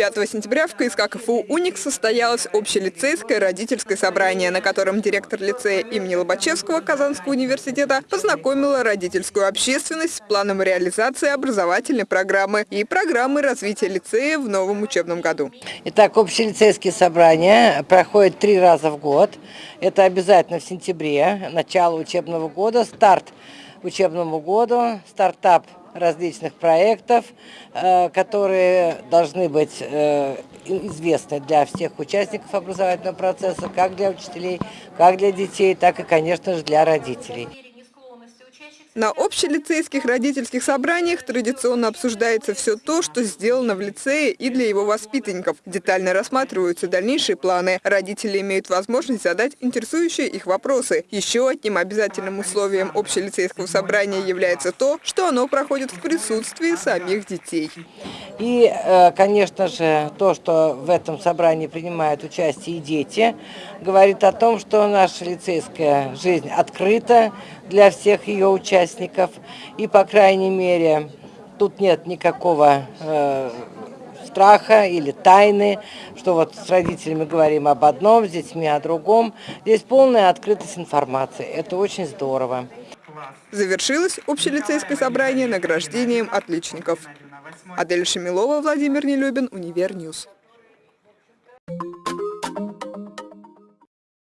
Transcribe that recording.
5 сентября в КСК КФУ «Уникс» состоялось общелицейское родительское собрание, на котором директор лицея имени Лобачевского Казанского университета познакомила родительскую общественность с планом реализации образовательной программы и программы развития лицея в новом учебном году. Итак, общелицейские собрания проходят три раза в год. Это обязательно в сентябре, начало учебного года, старт учебному году, стартап различных проектов, э, которые должны быть э, известны для всех участников образовательного процесса, как для учителей, как для детей, так и, конечно же, для родителей. На общелицейских родительских собраниях традиционно обсуждается все то, что сделано в лицее и для его воспитанников. Детально рассматриваются дальнейшие планы. Родители имеют возможность задать интересующие их вопросы. Еще одним обязательным условием общелицейского собрания является то, что оно проходит в присутствии самих детей. И, э, конечно же, то, что в этом собрании принимают участие и дети, говорит о том, что наша лицейская жизнь открыта для всех ее участников. И, по крайней мере, тут нет никакого э, страха или тайны, что вот с родителями говорим об одном, с детьми о другом. Здесь полная открытость информации. Это очень здорово. Завершилось общелицейское собрание награждением отличников. Адель Шамилова, Владимир Нелюбин, Univer News.